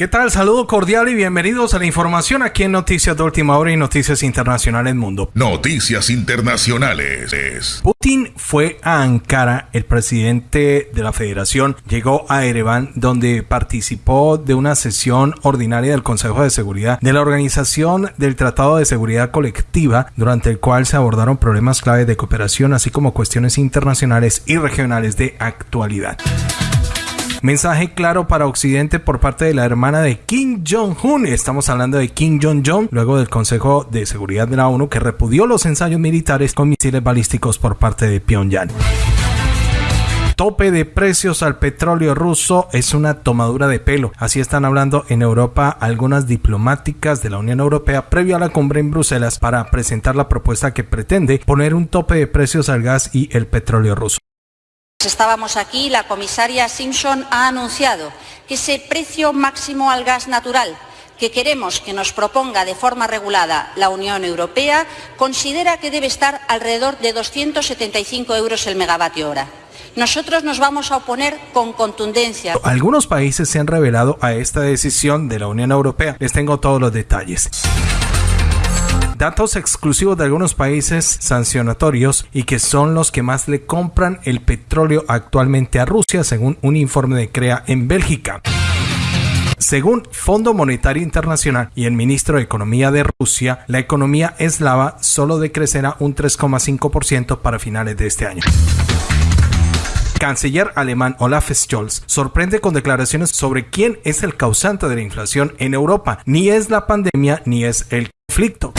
¿Qué tal? Saludo cordial y bienvenidos a la información aquí en Noticias de Última Hora y Noticias Internacionales Mundo. Noticias Internacionales. Putin fue a Ankara, el presidente de la federación llegó a Ereván donde participó de una sesión ordinaria del Consejo de Seguridad de la Organización del Tratado de Seguridad Colectiva durante el cual se abordaron problemas claves de cooperación así como cuestiones internacionales y regionales de actualidad. Mensaje claro para Occidente por parte de la hermana de Kim Jong-un. Estamos hablando de Kim Jong-un, luego del Consejo de Seguridad de la ONU que repudió los ensayos militares con misiles balísticos por parte de Pyongyang tope de precios al petróleo ruso es una tomadura de pelo. Así están hablando en Europa algunas diplomáticas de la Unión Europea previo a la cumbre en Bruselas para presentar la propuesta que pretende poner un tope de precios al gas y el petróleo ruso. Estábamos aquí, la comisaria Simpson ha anunciado que ese precio máximo al gas natural que queremos que nos proponga de forma regulada la Unión Europea considera que debe estar alrededor de 275 euros el megavatio hora. Nosotros nos vamos a oponer con contundencia. Algunos países se han revelado a esta decisión de la Unión Europea. Les tengo todos los detalles datos exclusivos de algunos países sancionatorios y que son los que más le compran el petróleo actualmente a Rusia, según un informe de CREA en Bélgica. Según Fondo Monetario Internacional y el ministro de Economía de Rusia, la economía eslava solo decrecerá un 3,5% para finales de este año canciller alemán Olaf Scholz sorprende con declaraciones sobre quién es el causante de la inflación en Europa. Ni es la pandemia ni es el conflicto.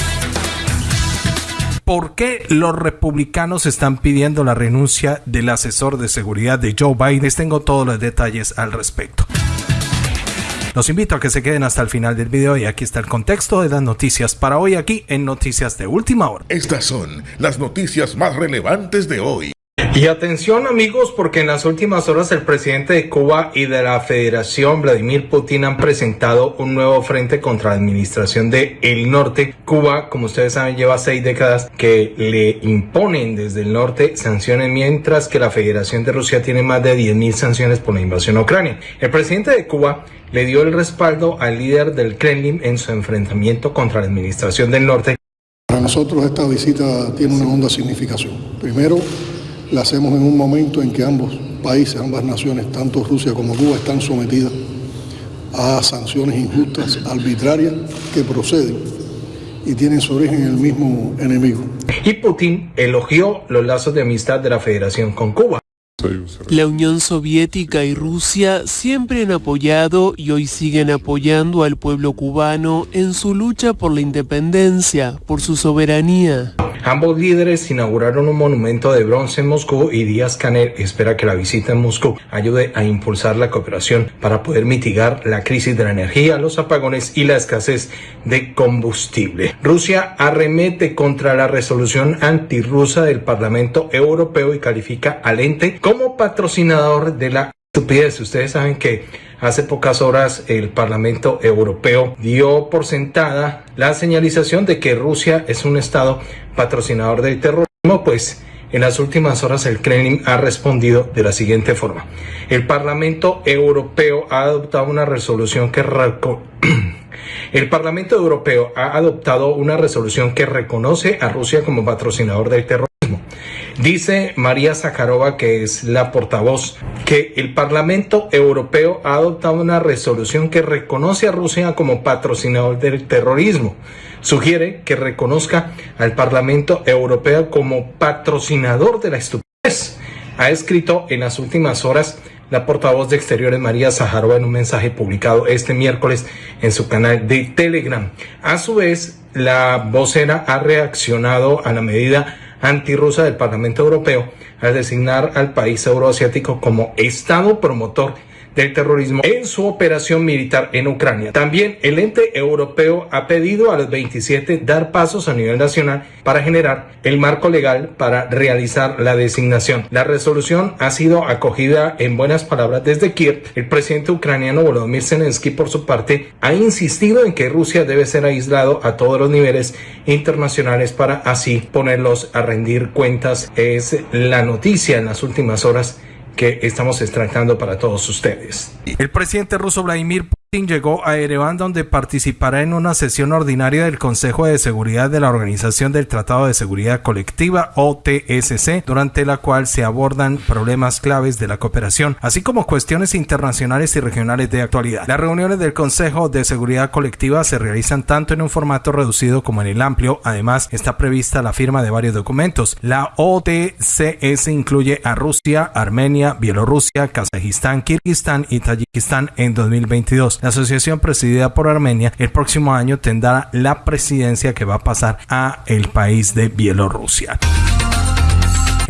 ¿Por qué los republicanos están pidiendo la renuncia del asesor de seguridad de Joe Biden? Les tengo todos los detalles al respecto. Los invito a que se queden hasta el final del video y aquí está el contexto de las noticias para hoy aquí en Noticias de Última Hora. Estas son las noticias más relevantes de hoy. Y atención amigos, porque en las últimas horas el presidente de Cuba y de la Federación, Vladimir Putin, han presentado un nuevo frente contra la administración de el norte. Cuba, como ustedes saben, lleva seis décadas que le imponen desde el norte sanciones, mientras que la Federación de Rusia tiene más de 10.000 sanciones por la invasión a Ucrania. El presidente de Cuba le dio el respaldo al líder del Kremlin en su enfrentamiento contra la administración del norte. Para nosotros esta visita tiene una honda significación. Primero, la hacemos en un momento en que ambos países, ambas naciones, tanto Rusia como Cuba, están sometidas a sanciones injustas, arbitrarias, que proceden y tienen su origen en el mismo enemigo. Y Putin elogió los lazos de amistad de la Federación con Cuba. La Unión Soviética y Rusia siempre han apoyado y hoy siguen apoyando al pueblo cubano en su lucha por la independencia, por su soberanía. Ambos líderes inauguraron un monumento de bronce en Moscú y Díaz Canel espera que la visita en Moscú ayude a impulsar la cooperación para poder mitigar la crisis de la energía, los apagones y la escasez de combustible. Rusia arremete contra la resolución antirrusa del Parlamento Europeo y califica al ente como patrocinador de la estupidez. Ustedes saben que hace pocas horas el Parlamento Europeo dio por sentada la señalización de que Rusia es un Estado patrocinador del terrorismo, pues en las últimas horas el Kremlin ha respondido de la siguiente forma. El Parlamento Europeo ha adoptado una resolución que El Parlamento Europeo ha adoptado una resolución que reconoce a Rusia como patrocinador del terrorismo Dice María Zakharova, que es la portavoz, que el Parlamento Europeo ha adoptado una resolución que reconoce a Rusia como patrocinador del terrorismo. Sugiere que reconozca al Parlamento Europeo como patrocinador de la estupidez. Ha escrito en las últimas horas la portavoz de Exteriores María Zaharova en un mensaje publicado este miércoles en su canal de Telegram. A su vez, la vocera ha reaccionado a la medida antirrusa del Parlamento Europeo al designar al país euroasiático como Estado promotor del terrorismo en su operación militar en Ucrania. También el ente europeo ha pedido a los 27 dar pasos a nivel nacional para generar el marco legal para realizar la designación. La resolución ha sido acogida en buenas palabras desde Kiev. El presidente ucraniano Volodymyr Zelensky, por su parte, ha insistido en que Rusia debe ser aislado a todos los niveles internacionales para así ponerlos a rendir cuentas. Es la noticia en las últimas horas que estamos extractando para todos ustedes. El presidente ruso Vladimir llegó a Ereván donde participará en una sesión ordinaria del Consejo de Seguridad de la Organización del Tratado de Seguridad Colectiva OTSC, durante la cual se abordan problemas claves de la cooperación, así como cuestiones internacionales y regionales de actualidad. Las reuniones del Consejo de Seguridad Colectiva se realizan tanto en un formato reducido como en el amplio. Además, está prevista la firma de varios documentos. La OTCS incluye a Rusia, Armenia, Bielorrusia, Kazajistán, Kirguistán y Tayikistán en 2022. La asociación presidida por Armenia el próximo año tendrá la presidencia que va a pasar a el país de Bielorrusia.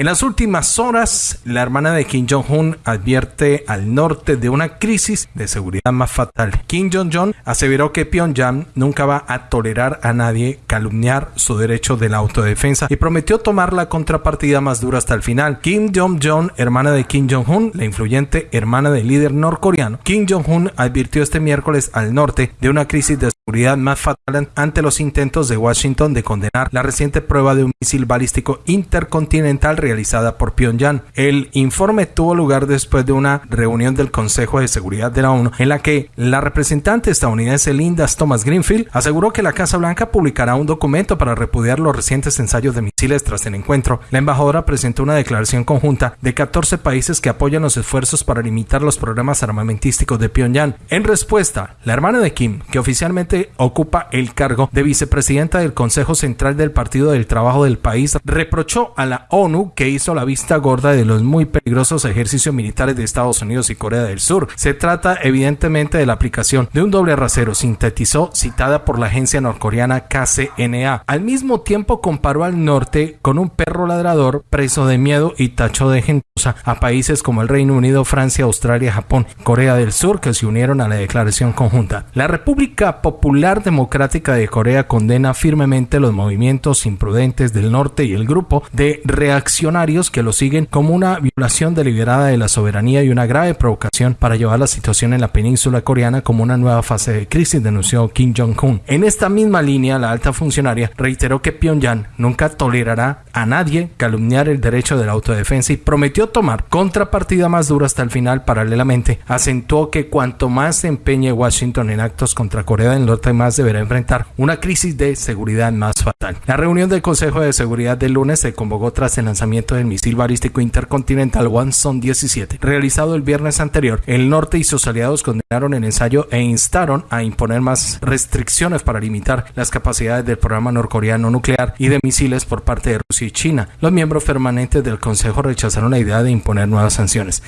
En las últimas horas, la hermana de Kim Jong-un advierte al norte de una crisis de seguridad más fatal. Kim Jong-un aseveró que Pyongyang nunca va a tolerar a nadie calumniar su derecho de la autodefensa y prometió tomar la contrapartida más dura hasta el final. Kim Jong-un, hermana de Kim Jong-un, la influyente hermana del líder norcoreano, Kim Jong-un advirtió este miércoles al norte de una crisis de seguridad más fatal ante los intentos de Washington de condenar la reciente prueba de un misil balístico intercontinental realizada por Pyongyang. El informe tuvo lugar después de una reunión del Consejo de Seguridad de la ONU en la que la representante estadounidense Linda Thomas Greenfield aseguró que la Casa Blanca publicará un documento para repudiar los recientes ensayos de misiles tras el encuentro. La embajadora presentó una declaración conjunta de 14 países que apoyan los esfuerzos para limitar los programas armamentísticos de Pyongyang. En respuesta, la hermana de Kim, que oficialmente ocupa el cargo de vicepresidenta del Consejo Central del Partido del Trabajo del país, reprochó a la ONU que hizo la vista gorda de los muy peligrosos ejercicios militares de Estados Unidos y Corea del Sur. Se trata evidentemente de la aplicación de un doble rasero, sintetizó citada por la agencia norcoreana KCNA. Al mismo tiempo comparó al norte con un perro ladrador preso de miedo y tachó de gentuza a países como el Reino Unido, Francia, Australia, Japón, Corea del Sur que se unieron a la declaración conjunta. La República Popular Popular Democrática de Corea condena firmemente los movimientos imprudentes del norte y el grupo de reaccionarios que lo siguen como una violación deliberada de la soberanía y una grave provocación para llevar la situación en la península coreana como una nueva fase de crisis, denunció Kim Jong-un. En esta misma línea, la alta funcionaria reiteró que Pyongyang nunca tolerará a nadie calumniar el derecho de la autodefensa y prometió tomar contrapartida más dura hasta el final. Paralelamente, acentuó que cuanto más se empeñe Washington en actos contra Corea del más deberá enfrentar una crisis de seguridad más fatal. La reunión del Consejo de Seguridad del lunes se convocó tras el lanzamiento del misil balístico intercontinental One-Son 17, realizado el viernes anterior. El norte y sus aliados condenaron el ensayo e instaron a imponer más restricciones para limitar las capacidades del programa norcoreano nuclear y de misiles por parte de Rusia y China. Los miembros permanentes del Consejo rechazaron la idea de imponer nuevas sanciones.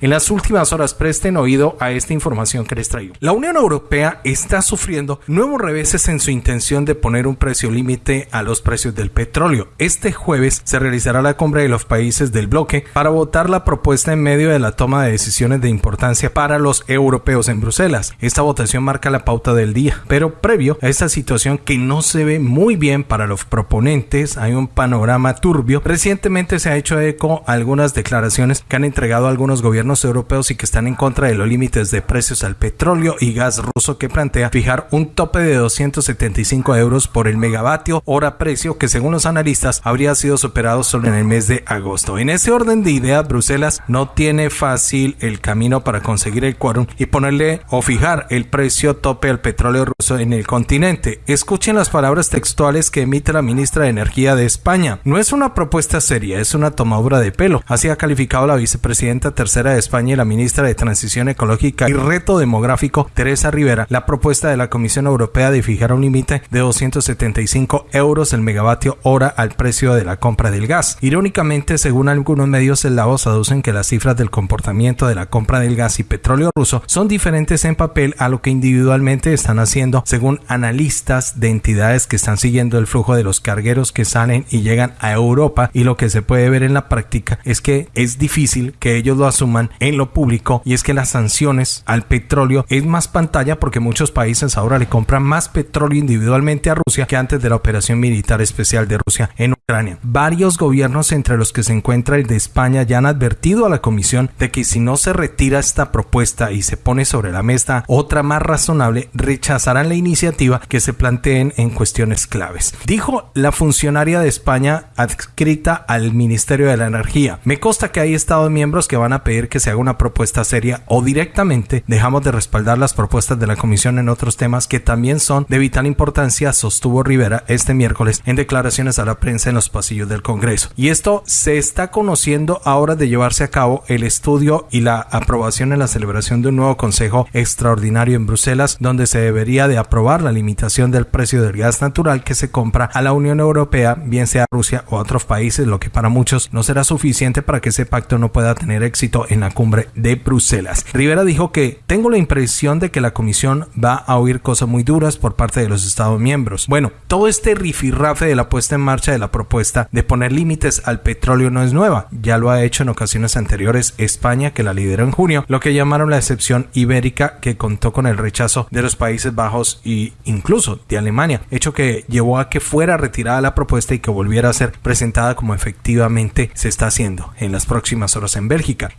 En las últimas horas presten oído a esta información que les traigo. La Unión Europea está sufriendo nuevos reveses en su intención de poner un precio límite a los precios del petróleo. Este jueves se realizará la cumbre de los países del bloque para votar la propuesta en medio de la toma de decisiones de importancia para los europeos en Bruselas. Esta votación marca la pauta del día, pero previo a esta situación que no se ve muy bien para los proponentes, hay un panorama turbio. Recientemente se ha hecho eco a algunas declaraciones que han entregado algunos gobiernos europeos y que están en contra de los límites de precios al petróleo y gas ruso que plantea fijar un tope de 275 euros por el megavatio hora precio que según los analistas habría sido superado solo en el mes de agosto. En ese orden de ideas, Bruselas no tiene fácil el camino para conseguir el quórum y ponerle o fijar el precio tope al petróleo ruso en el continente. Escuchen las palabras textuales que emite la ministra de Energía de España. No es una propuesta seria, es una tomadura de pelo. Así ha calificado la vicepresidenta tercera España y la ministra de Transición Ecológica y Reto Demográfico, Teresa Rivera, la propuesta de la Comisión Europea de fijar un límite de 275 euros el megavatio hora al precio de la compra del gas. Irónicamente, según algunos medios eslavos aducen que las cifras del comportamiento de la compra del gas y petróleo ruso son diferentes en papel a lo que individualmente están haciendo, según analistas de entidades que están siguiendo el flujo de los cargueros que salen y llegan a Europa y lo que se puede ver en la práctica es que es difícil que ellos lo asuman en lo público y es que las sanciones al petróleo es más pantalla porque muchos países ahora le compran más petróleo individualmente a Rusia que antes de la operación militar especial de Rusia en Ucrania. Varios gobiernos entre los que se encuentra el de España ya han advertido a la comisión de que si no se retira esta propuesta y se pone sobre la mesa otra más razonable, rechazarán la iniciativa que se planteen en cuestiones claves. Dijo la funcionaria de España adscrita al Ministerio de la Energía. Me consta que hay estados miembros que van a pedir que se haga una propuesta seria o directamente dejamos de respaldar las propuestas de la Comisión en otros temas que también son de vital importancia, sostuvo Rivera este miércoles en declaraciones a la prensa en los pasillos del Congreso. Y esto se está conociendo ahora de llevarse a cabo el estudio y la aprobación en la celebración de un nuevo Consejo Extraordinario en Bruselas, donde se debería de aprobar la limitación del precio del gas natural que se compra a la Unión Europea, bien sea Rusia o otros países, lo que para muchos no será suficiente para que ese pacto no pueda tener éxito en la cumbre de Bruselas. Rivera dijo que tengo la impresión de que la Comisión va a oír cosas muy duras por parte de los Estados miembros. Bueno, todo este rifirrafe de la puesta en marcha de la propuesta de poner límites al petróleo no es nueva, ya lo ha hecho en ocasiones anteriores España que la lideró en junio, lo que llamaron la excepción ibérica que contó con el rechazo de los Países Bajos e incluso de Alemania, hecho que llevó a que fuera retirada la propuesta y que volviera a ser presentada como efectivamente se está haciendo en las próximas horas en Bélgica.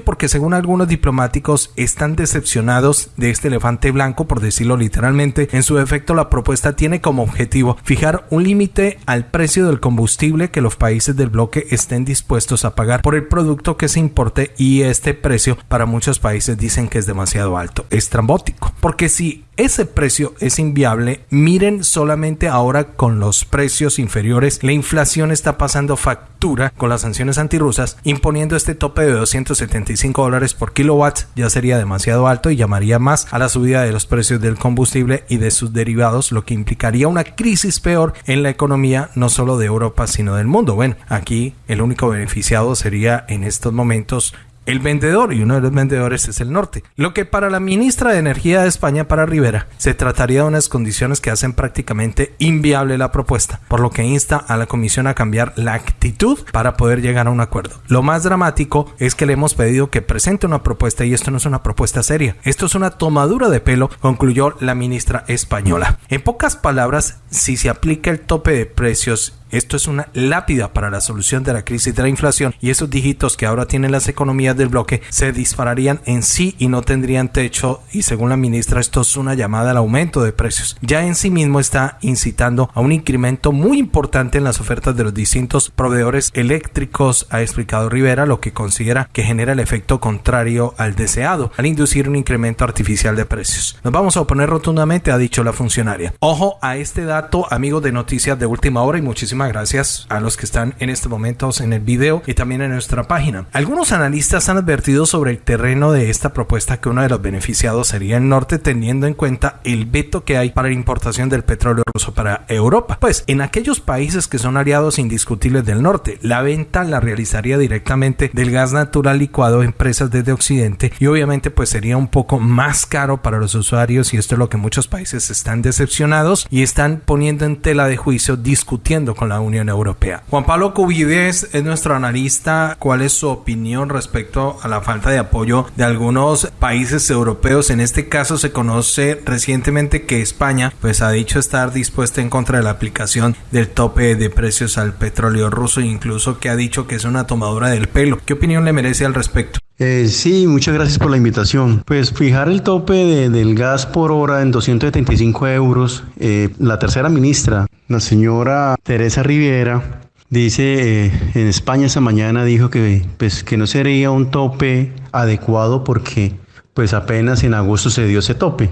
Porque según algunos diplomáticos están decepcionados de este elefante blanco, por decirlo literalmente, en su efecto la propuesta tiene como objetivo fijar un límite al precio del combustible que los países del bloque estén dispuestos a pagar por el producto que se importe y este precio para muchos países dicen que es demasiado alto, estrambótico, porque si ese precio es inviable. Miren solamente ahora con los precios inferiores, la inflación está pasando factura con las sanciones antirrusas, imponiendo este tope de 275 dólares por kilowatt ya sería demasiado alto y llamaría más a la subida de los precios del combustible y de sus derivados, lo que implicaría una crisis peor en la economía no solo de Europa sino del mundo. Bueno, aquí el único beneficiado sería en estos momentos el vendedor y uno de los vendedores es el norte. Lo que para la ministra de Energía de España, para Rivera, se trataría de unas condiciones que hacen prácticamente inviable la propuesta, por lo que insta a la comisión a cambiar la actitud para poder llegar a un acuerdo. Lo más dramático es que le hemos pedido que presente una propuesta y esto no es una propuesta seria. Esto es una tomadura de pelo, concluyó la ministra española. En pocas palabras, si se aplica el tope de precios esto es una lápida para la solución de la crisis de la inflación y esos dígitos que ahora tienen las economías del bloque se dispararían en sí y no tendrían techo y según la ministra esto es una llamada al aumento de precios. Ya en sí mismo está incitando a un incremento muy importante en las ofertas de los distintos proveedores eléctricos, ha explicado Rivera, lo que considera que genera el efecto contrario al deseado, al inducir un incremento artificial de precios. Nos vamos a oponer rotundamente, ha dicho la funcionaria. Ojo a este dato, amigos de noticias de última hora y muchísimas gracias a los que están en este momento en el video y también en nuestra página. Algunos analistas han advertido sobre el terreno de esta propuesta que uno de los beneficiados sería el norte teniendo en cuenta el veto que hay para la importación del petróleo ruso para Europa. Pues en aquellos países que son aliados indiscutibles del norte, la venta la realizaría directamente del gas natural licuado a empresas desde Occidente y obviamente pues sería un poco más caro para los usuarios y esto es lo que muchos países están decepcionados y están poniendo en tela de juicio discutiendo con la Unión Europea. Juan Pablo Cubides es nuestro analista. ¿Cuál es su opinión respecto a la falta de apoyo de algunos países europeos? En este caso se conoce recientemente que España pues ha dicho estar dispuesta en contra de la aplicación del tope de precios al petróleo ruso incluso que ha dicho que es una tomadura del pelo. ¿Qué opinión le merece al respecto? Eh, sí, muchas gracias por la invitación. Pues fijar el tope del gas por hora en 275 euros, eh, la tercera ministra, la señora Teresa Riviera, dice eh, en España esta mañana dijo que, pues, que no sería un tope adecuado porque pues apenas en agosto se dio ese tope.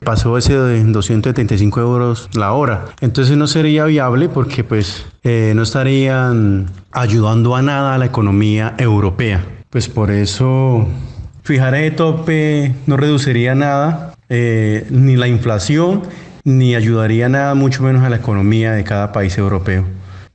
Pasó ese de 275 euros la hora. Entonces no sería viable porque pues no estarían ayudando a nada a la economía europea. Pues por eso fijar el tope no reduciría nada, eh, ni la inflación, ni ayudaría nada, mucho menos a la economía de cada país europeo.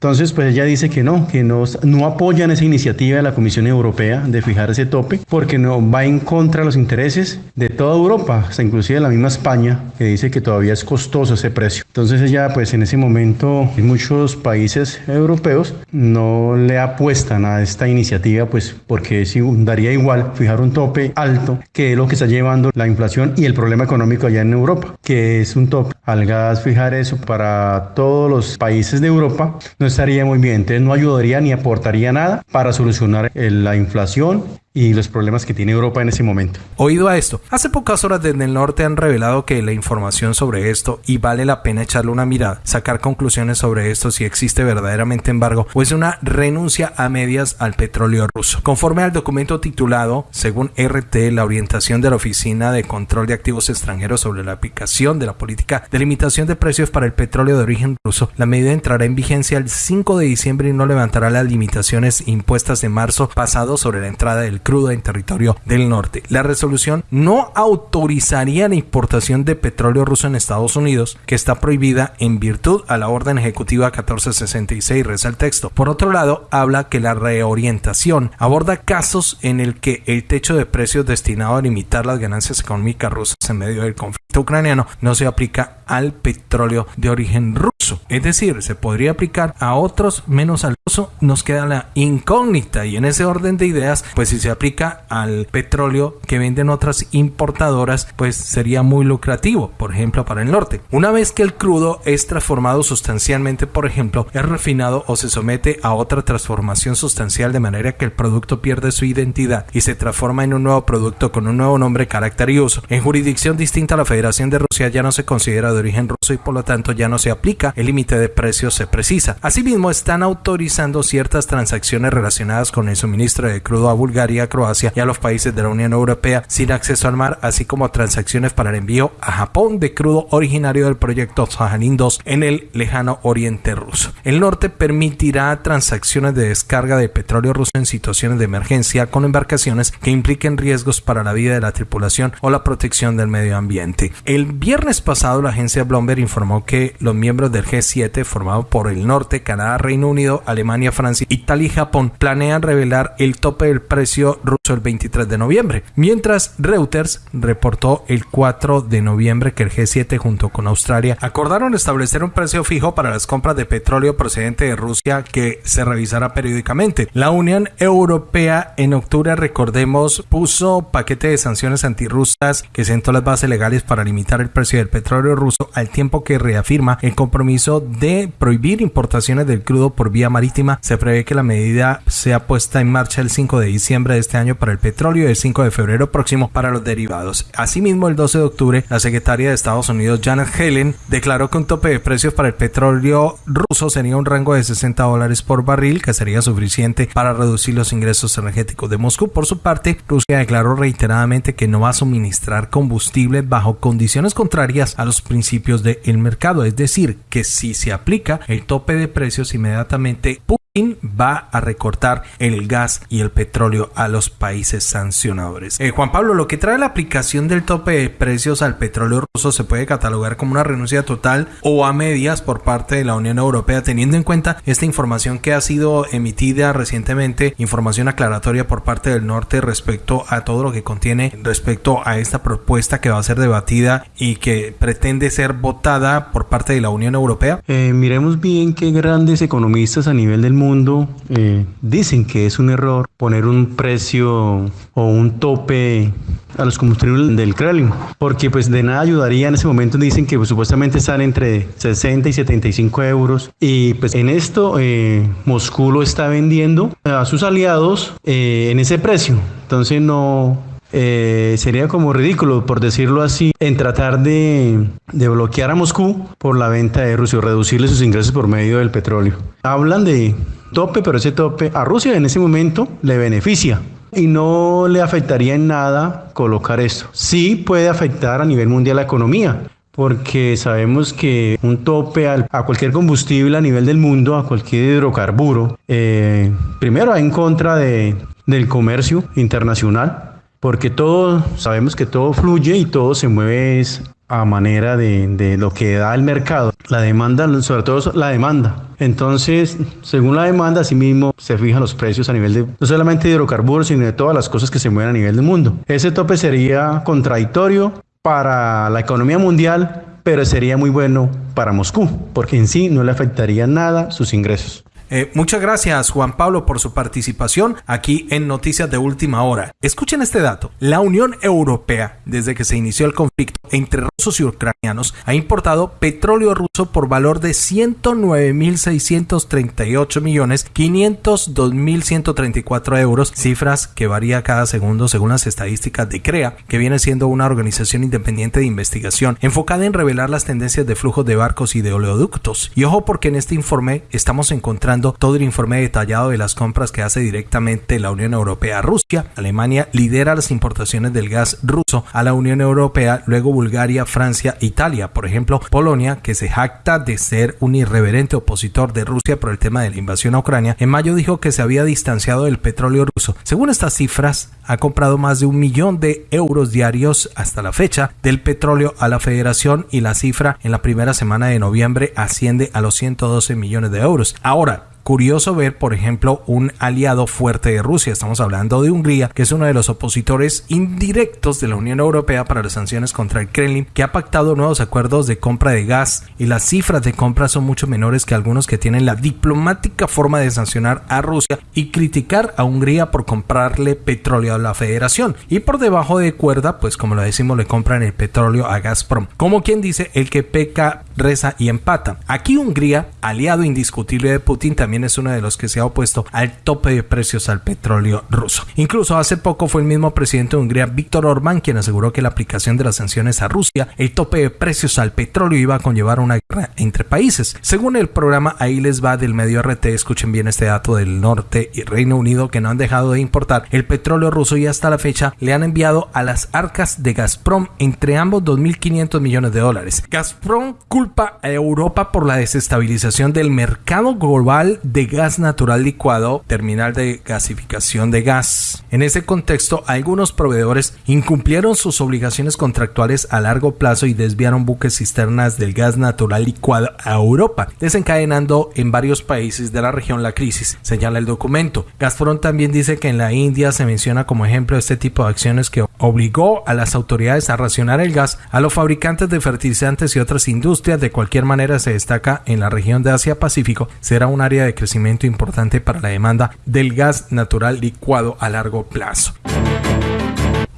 Entonces, pues ella dice que no, que no, no apoyan esa iniciativa de la Comisión Europea de fijar ese tope, porque no va en contra de los intereses de toda Europa, hasta inclusive de la misma España, que dice que todavía es costoso ese precio. Entonces ella, pues en ese momento, en muchos países europeos no le apuestan a esta iniciativa, pues porque sí daría igual fijar un tope alto, que es lo que está llevando la inflación y el problema económico allá en Europa, que es un tope al gas, fijar eso para todos los países de Europa, no estaría muy bien, entonces no ayudaría ni aportaría nada para solucionar la inflación y los problemas que tiene Europa en ese momento. Oído a esto, hace pocas horas desde el norte han revelado que la información sobre esto y vale la pena echarle una mirada, sacar conclusiones sobre esto si existe verdaderamente embargo o es una renuncia a medias al petróleo ruso. Conforme al documento titulado, según RT, la orientación de la Oficina de Control de Activos Extranjeros sobre la aplicación de la política de limitación de precios para el petróleo de origen ruso, la medida entrará en vigencia el 5 de diciembre y no levantará las limitaciones impuestas de marzo pasado sobre la entrada del crudo en territorio del norte. La resolución no autorizaría la importación de petróleo ruso en Estados Unidos, que está prohibida en virtud a la orden ejecutiva 1466, reza el texto. Por otro lado, habla que la reorientación aborda casos en el que el techo de precios destinado a limitar las ganancias económicas rusas en medio del conflicto ucraniano no se aplica al petróleo de origen ruso. Es decir, se podría aplicar a otros menos al ruso. Nos queda la incógnita y en ese orden de ideas, pues si se aplica al petróleo que venden otras importadoras, pues sería muy lucrativo, por ejemplo, para el norte. Una vez que el crudo es transformado sustancialmente, por ejemplo, es refinado o se somete a otra transformación sustancial de manera que el producto pierde su identidad y se transforma en un nuevo producto con un nuevo nombre, carácter y uso. En jurisdicción distinta a la Federación de Rusia ya no se considera de origen ruso y por lo tanto ya no se aplica el límite de precios se precisa. Asimismo, están autorizando ciertas transacciones relacionadas con el suministro de crudo a Bulgaria, Croacia y a los países de la Unión Europea sin acceso al mar, así como transacciones para el envío a Japón de crudo originario del proyecto Sahanin 2 en el lejano oriente ruso. El norte permitirá transacciones de descarga de petróleo ruso en situaciones de emergencia con embarcaciones que impliquen riesgos para la vida de la tripulación o la protección del medio ambiente. El viernes pasado la agencia Bloomberg informó que los miembros del G7 formado por el norte, Canadá, Reino Unido, Alemania, Francia, Italia y Japón planean revelar el tope del precio ruso el 23 de noviembre, mientras Reuters reportó el 4 de noviembre que el G7 junto con Australia acordaron establecer un precio fijo para las compras de petróleo procedente de Rusia que se revisará periódicamente. La Unión Europea en octubre, recordemos, puso paquete de sanciones antirrusas que sentó las bases legales para limitar el precio del petróleo ruso al tiempo que reafirma el compromiso de prohibir importaciones del crudo por vía marítima. Se prevé que la medida sea puesta en marcha el 5 de diciembre de este año para el petróleo y el 5 de febrero próximo para los derivados. Asimismo, el 12 de octubre, la secretaria de Estados Unidos, Janet Helen, declaró que un tope de precios para el petróleo ruso sería un rango de 60 dólares por barril, que sería suficiente para reducir los ingresos energéticos de Moscú. Por su parte, Rusia declaró reiteradamente que no va a suministrar combustible bajo condiciones contrarias a los principios del mercado, es decir, que si se aplica el tope de precios inmediatamente va a recortar el gas y el petróleo a los países sancionadores. Eh, Juan Pablo, lo que trae la aplicación del tope de precios al petróleo ruso se puede catalogar como una renuncia total o a medias por parte de la Unión Europea, teniendo en cuenta esta información que ha sido emitida recientemente, información aclaratoria por parte del norte respecto a todo lo que contiene respecto a esta propuesta que va a ser debatida y que pretende ser votada por parte de la Unión Europea. Eh, miremos bien qué grandes economistas a nivel del mundo mundo eh, dicen que es un error poner un precio o un tope a los combustibles del Kremlin, porque pues de nada ayudaría en ese momento. Dicen que pues, supuestamente están entre 60 y 75 euros. Y pues en esto eh, Moscú lo está vendiendo a sus aliados eh, en ese precio, entonces no eh, sería como ridículo, por decirlo así, en tratar de, de, bloquear a Moscú por la venta de Rusia o reducirle sus ingresos por medio del petróleo. Hablan de tope, pero ese tope a Rusia en ese momento le beneficia y no le afectaría en nada colocar esto. Sí puede afectar a nivel mundial la economía, porque sabemos que un tope a cualquier combustible a nivel del mundo, a cualquier hidrocarburo, eh, primero va en contra de, del comercio internacional, porque todo, sabemos que todo fluye y todo se mueve a manera de, lo que da el mercado. La demanda, sobre todo la demanda. Entonces, según la demanda, asimismo se fijan los precios a nivel de no solamente de hidrocarburos, sino de todas las cosas que se mueven a nivel del mundo. Ese tope sería contradictorio para la economía mundial, pero sería muy bueno para Moscú, porque en sí no le afectaría nada sus ingresos. Eh, muchas gracias Juan Pablo por su participación aquí en Noticias de Última Hora. Escuchen este dato. La Unión Europea, desde que se inició el conflicto entre rusos y ucranianos, ha importado petróleo ruso por valor de 109.638 millones 502.134 euros, cifras que varía cada segundo según las estadísticas de CREA, que viene siendo una organización independiente de investigación enfocada en revelar las tendencias de flujos de barcos y de oleoductos. Y ojo porque en este informe estamos encontrando todo el informe detallado de las compras que hace directamente la Unión Europea a Rusia. Alemania lidera las importaciones del gas ruso a la Unión Europea, luego Bulgaria, Francia, Italia. Por ejemplo, Polonia, que se jacta de ser un irreverente opositor de Rusia por el tema de la invasión a Ucrania, en mayo dijo que se había distanciado del petróleo ruso. Según estas cifras, ha comprado más de un millón de euros diarios hasta la fecha del petróleo a la federación y la cifra en la primera semana de noviembre asciende a los 112 millones de euros. Ahora, curioso ver, por ejemplo, un aliado fuerte de Rusia. Estamos hablando de Hungría, que es uno de los opositores indirectos de la Unión Europea para las sanciones contra el Kremlin, que ha pactado nuevos acuerdos de compra de gas y las cifras de compra son mucho menores que algunos que tienen la diplomática forma de sancionar a Rusia y criticar a Hungría por comprarle petróleo a la federación. Y por debajo de cuerda, pues como lo decimos, le compran el petróleo a Gazprom. Como quien dice, el que peca, reza y empata. Aquí Hungría, aliado indiscutible de Putin, también es uno de los que se ha opuesto al tope de precios al petróleo ruso. Incluso hace poco fue el mismo presidente de Hungría, Víctor Orbán, quien aseguró que la aplicación de las sanciones a Rusia, el tope de precios al petróleo iba a conllevar una guerra entre países. Según el programa Ahí les va del medio RT, escuchen bien este dato del norte y Reino Unido que no han dejado de importar el petróleo ruso y hasta la fecha le han enviado a las arcas de Gazprom entre ambos 2.500 millones de dólares. Gazprom culpa a Europa por la desestabilización del mercado global de gas natural licuado, terminal de gasificación de gas. En ese contexto, algunos proveedores incumplieron sus obligaciones contractuales a largo plazo y desviaron buques cisternas del gas natural licuado a Europa, desencadenando en varios países de la región la crisis, señala el documento. Gazprom también dice que en la India se menciona como ejemplo este tipo de acciones que obligó a las autoridades a racionar el gas a los fabricantes de fertilizantes y otras industrias. De cualquier manera, se destaca en la región de Asia-Pacífico, será un área de crecimiento importante para la demanda del gas natural licuado a largo plazo.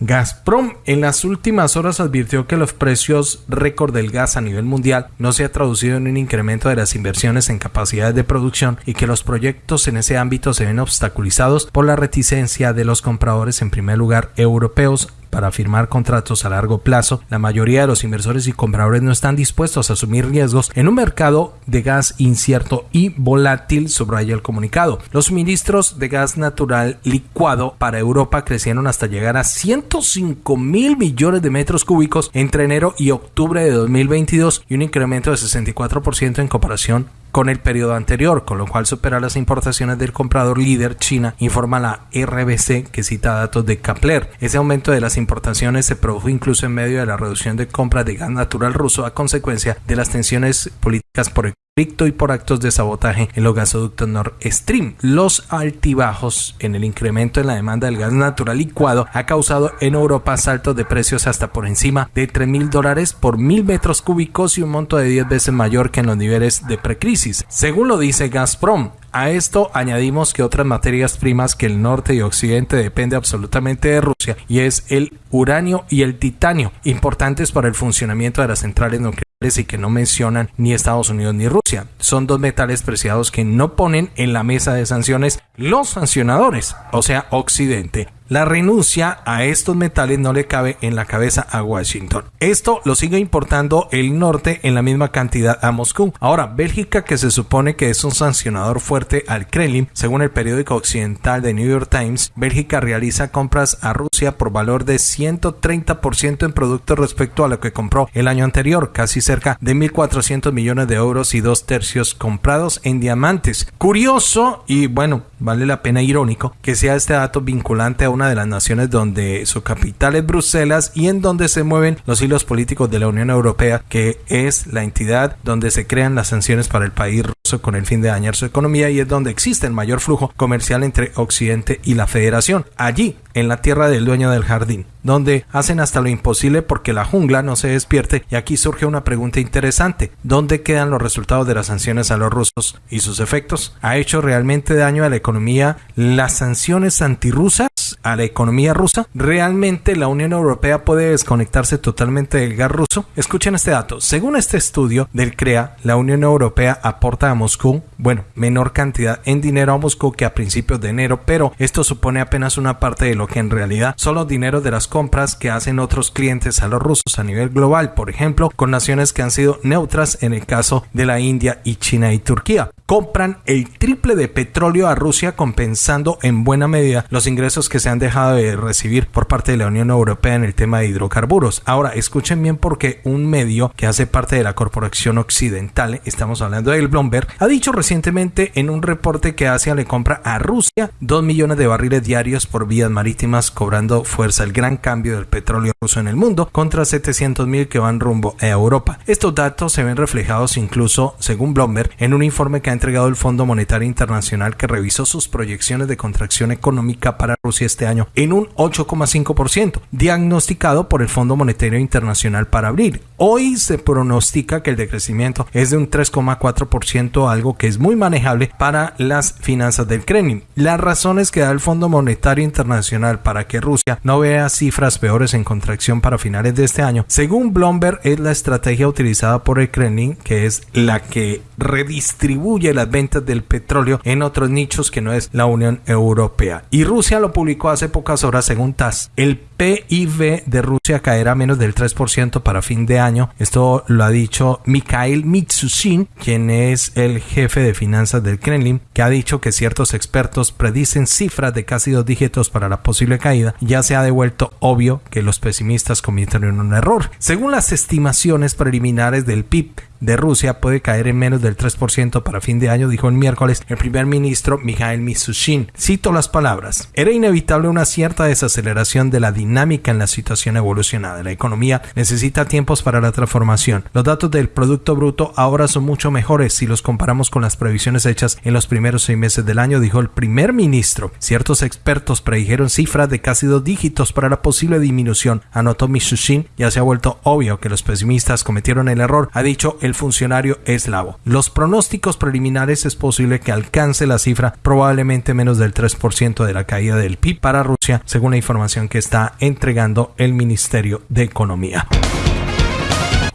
Gazprom en las últimas horas advirtió que los precios récord del gas a nivel mundial no se ha traducido en un incremento de las inversiones en capacidades de producción y que los proyectos en ese ámbito se ven obstaculizados por la reticencia de los compradores en primer lugar europeos para firmar contratos a largo plazo, la mayoría de los inversores y compradores no están dispuestos a asumir riesgos en un mercado de gas incierto y volátil, subraya el comunicado. Los suministros de gas natural licuado para Europa crecieron hasta llegar a 105 mil millones de metros cúbicos entre enero y octubre de 2022 y un incremento de 64% en comparación con el periodo anterior, con lo cual supera las importaciones del comprador líder China, informa la RBC que cita datos de Kapler. Ese aumento de las importaciones se produjo incluso en medio de la reducción de compras de gas natural ruso a consecuencia de las tensiones políticas por el y por actos de sabotaje en los gasoductos Nord Stream. Los altibajos en el incremento en la demanda del gas natural licuado ha causado en Europa saltos de precios hasta por encima de 3 mil dólares por mil metros cúbicos y un monto de 10 veces mayor que en los niveles de precrisis. Según lo dice Gazprom, a esto añadimos que otras materias primas que el norte y occidente depende absolutamente de Rusia y es el uranio y el titanio, importantes para el funcionamiento de las centrales nucleares y que no mencionan ni Estados Unidos ni Rusia. Son dos metales preciados que no ponen en la mesa de sanciones los sancionadores, o sea, Occidente. La renuncia a estos metales no le cabe en la cabeza a Washington. Esto lo sigue importando el norte en la misma cantidad a Moscú. Ahora, Bélgica, que se supone que es un sancionador fuerte al Kremlin, según el periódico occidental de New York Times, Bélgica realiza compras a Rusia por valor de 130% en productos respecto a lo que compró el año anterior, casi cerca de 1.400 millones de euros y dos tercios comprados en diamantes. Curioso y bueno, vale la pena irónico que sea este dato vinculante a una de las naciones donde su capital es Bruselas y en donde se mueven los hilos políticos de la Unión Europea, que es la entidad donde se crean las sanciones para el país ruso con el fin de dañar su economía y es donde existe el mayor flujo comercial entre Occidente y la Federación. Allí en la tierra del dueño del jardín, donde hacen hasta lo imposible porque la jungla no se despierte y aquí surge una pregunta interesante. ¿Dónde quedan los resultados de las sanciones a los rusos y sus efectos? ¿Ha hecho realmente daño a la economía las sanciones antirrusas? A la economía rusa? ¿Realmente la Unión Europea puede desconectarse totalmente del gas ruso? Escuchen este dato. Según este estudio del CREA, la Unión Europea aporta a Moscú, bueno, menor cantidad en dinero a Moscú que a principios de enero, pero esto supone apenas una parte de lo que en realidad son los dineros de las compras que hacen otros clientes a los rusos a nivel global, por ejemplo, con naciones que han sido neutras en el caso de la India y China y Turquía compran el triple de petróleo a Rusia compensando en buena medida los ingresos que se han dejado de recibir por parte de la Unión Europea en el tema de hidrocarburos. Ahora, escuchen bien porque un medio que hace parte de la corporación occidental, estamos hablando del Bloomberg, ha dicho recientemente en un reporte que Asia le compra a Rusia 2 millones de barriles diarios por vías marítimas cobrando fuerza el gran cambio del petróleo ruso en el mundo contra 700 mil que van rumbo a Europa. Estos datos se ven reflejados incluso, según Bloomberg, en un informe que ha entregado el Fondo Monetario Internacional que revisó sus proyecciones de contracción económica para Rusia este año en un 8,5%, diagnosticado por el Fondo Monetario Internacional para abril. Hoy se pronostica que el decrecimiento es de un 3,4%, algo que es muy manejable para las finanzas del Kremlin. Las razones que da el Fondo Monetario Internacional para que Rusia no vea cifras peores en contracción para finales de este año, según Bloomberg, es la estrategia utilizada por el Kremlin, que es la que redistribuye las ventas del petróleo en otros nichos que no es la Unión Europea. Y Rusia lo publicó hace pocas horas según TAS. El PIB de Rusia caerá menos del 3% para fin de año. Esto lo ha dicho Mikhail Mitsushin, quien es el jefe de finanzas del Kremlin, que ha dicho que ciertos expertos predicen cifras de casi dos dígitos para la posible caída. Ya se ha devuelto obvio que los pesimistas cometieron un error. Según las estimaciones preliminares del PIB de Rusia puede caer en menos del 3% para fin de año, dijo el miércoles el primer ministro Mikhail Mishustin. Cito las palabras. Era inevitable una cierta desaceleración de la dinámica en la situación evolucionada. La economía necesita tiempos para la transformación. Los datos del Producto Bruto ahora son mucho mejores si los comparamos con las previsiones hechas en los primeros seis meses del año, dijo el primer ministro. Ciertos expertos predijeron cifras de casi dos dígitos para la posible disminución, anotó Mishustin. Ya se ha vuelto obvio que los pesimistas cometieron el error, ha dicho el funcionario eslavo. Los pronósticos preliminares es posible que alcance la cifra probablemente menos del 3% de la caída del PIB para Rusia, según la información que está entregando el Ministerio de Economía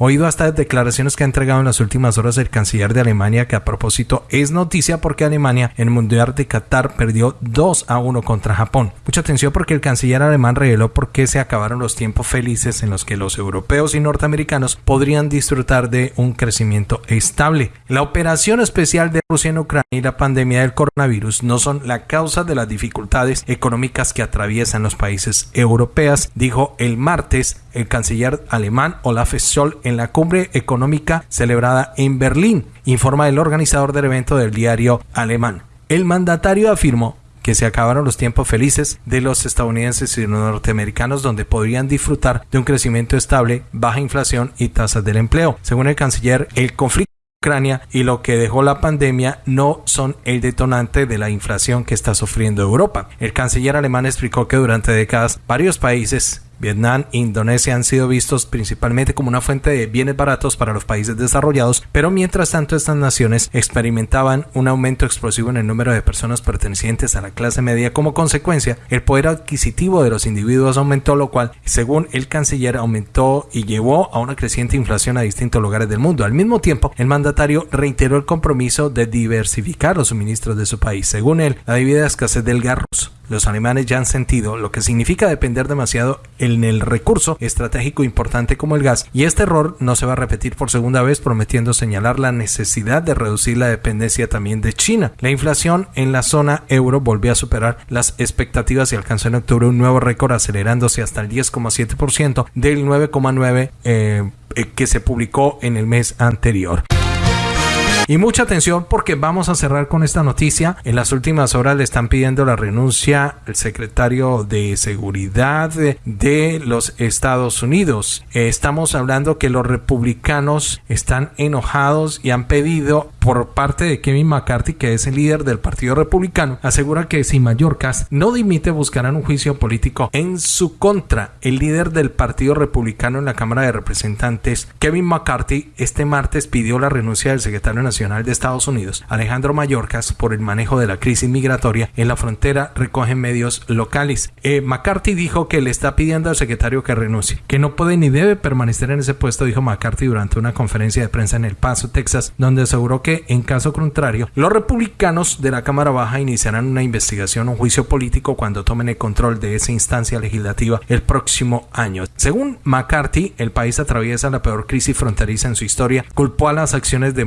oído hasta declaraciones que ha entregado en las últimas horas el canciller de Alemania, que a propósito es noticia porque Alemania en el Mundial de Qatar perdió 2 a 1 contra Japón. Mucha atención porque el canciller alemán reveló por qué se acabaron los tiempos felices en los que los europeos y norteamericanos podrían disfrutar de un crecimiento estable. La operación especial de Rusia en Ucrania y la pandemia del coronavirus no son la causa de las dificultades económicas que atraviesan los países europeos, dijo el martes el canciller alemán Olaf Scholz en la cumbre económica celebrada en Berlín, informa el organizador del evento del diario alemán. El mandatario afirmó que se acabaron los tiempos felices de los estadounidenses y norteamericanos donde podrían disfrutar de un crecimiento estable, baja inflación y tasas del empleo. Según el canciller, el conflicto Ucrania y lo que dejó la pandemia no son el detonante de la inflación que está sufriendo Europa. El canciller alemán explicó que durante décadas varios países Vietnam e Indonesia han sido vistos principalmente como una fuente de bienes baratos para los países desarrollados, pero mientras tanto estas naciones experimentaban un aumento explosivo en el número de personas pertenecientes a la clase media. Como consecuencia, el poder adquisitivo de los individuos aumentó, lo cual, según el canciller, aumentó y llevó a una creciente inflación a distintos lugares del mundo. Al mismo tiempo, el mandatario reiteró el compromiso de diversificar los suministros de su país. Según él, la debida escasez del gas ruso los alemanes ya han sentido lo que significa depender demasiado en el recurso estratégico importante como el gas y este error no se va a repetir por segunda vez prometiendo señalar la necesidad de reducir la dependencia también de China. La inflación en la zona euro volvió a superar las expectativas y alcanzó en octubre un nuevo récord acelerándose hasta el 10,7% del 9,9% eh, eh, que se publicó en el mes anterior. Y mucha atención porque vamos a cerrar con esta noticia. En las últimas horas le están pidiendo la renuncia al secretario de Seguridad de los Estados Unidos. Estamos hablando que los republicanos están enojados y han pedido por parte de Kevin McCarthy, que es el líder del Partido Republicano, asegura que si Mallorcas no dimite buscarán un juicio político en su contra. El líder del Partido Republicano en la Cámara de Representantes, Kevin McCarthy, este martes pidió la renuncia del secretario nacional de Estados Unidos, Alejandro Mallorcas, por el manejo de la crisis migratoria en la frontera, recogen medios locales. Eh, McCarthy dijo que le está pidiendo al secretario que renuncie, que no puede ni debe permanecer en ese puesto, dijo McCarthy durante una conferencia de prensa en El Paso, Texas, donde aseguró que en caso contrario, los republicanos de la Cámara Baja iniciarán una investigación un juicio político cuando tomen el control de esa instancia legislativa el próximo año. Según McCarthy, el país atraviesa la peor crisis fronteriza en su historia, culpó a las acciones de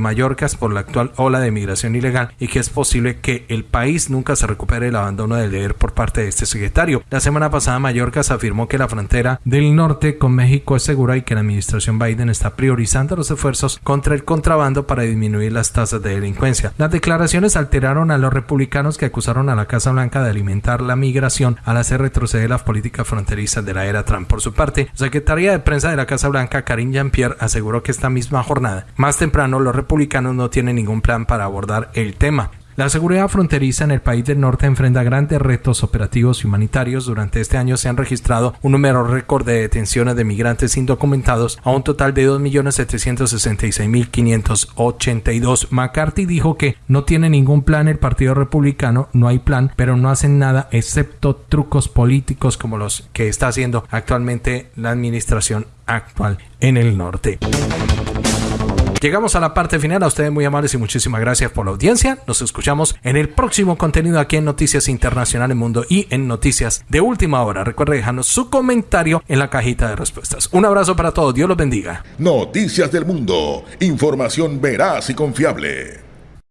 Por la actual ola de migración ilegal y que es posible que el país nunca se recupere el abandono del deber por parte de este secretario. La semana pasada Mallorcas afirmó que la frontera del norte con México es segura y que la administración Biden está priorizando los esfuerzos contra el contrabando para disminuir las tasas de delincuencia. Las declaraciones alteraron a los republicanos que acusaron a la Casa Blanca de alimentar la migración al hacer retroceder las políticas fronterizas de la era Trump. Por su parte, la secretaria de prensa de la Casa Blanca, Karine Jean-Pierre, aseguró que esta misma jornada, más temprano, los republicanos no tienen ningún plan para abordar el tema. La seguridad fronteriza en el país del norte enfrenta grandes retos operativos y humanitarios. Durante este año se han registrado un número récord de detenciones de migrantes indocumentados a un total de 2.766.582. McCarthy dijo que no tiene ningún plan el Partido Republicano, no hay plan, pero no hacen nada excepto trucos políticos como los que está haciendo actualmente la administración actual en el norte. Llegamos a la parte final. A ustedes muy amables y muchísimas gracias por la audiencia. Nos escuchamos en el próximo contenido aquí en Noticias Internacionales Mundo y en Noticias de Última Hora. Recuerde dejarnos su comentario en la cajita de respuestas. Un abrazo para todos. Dios los bendiga. Noticias del Mundo. Información veraz y confiable.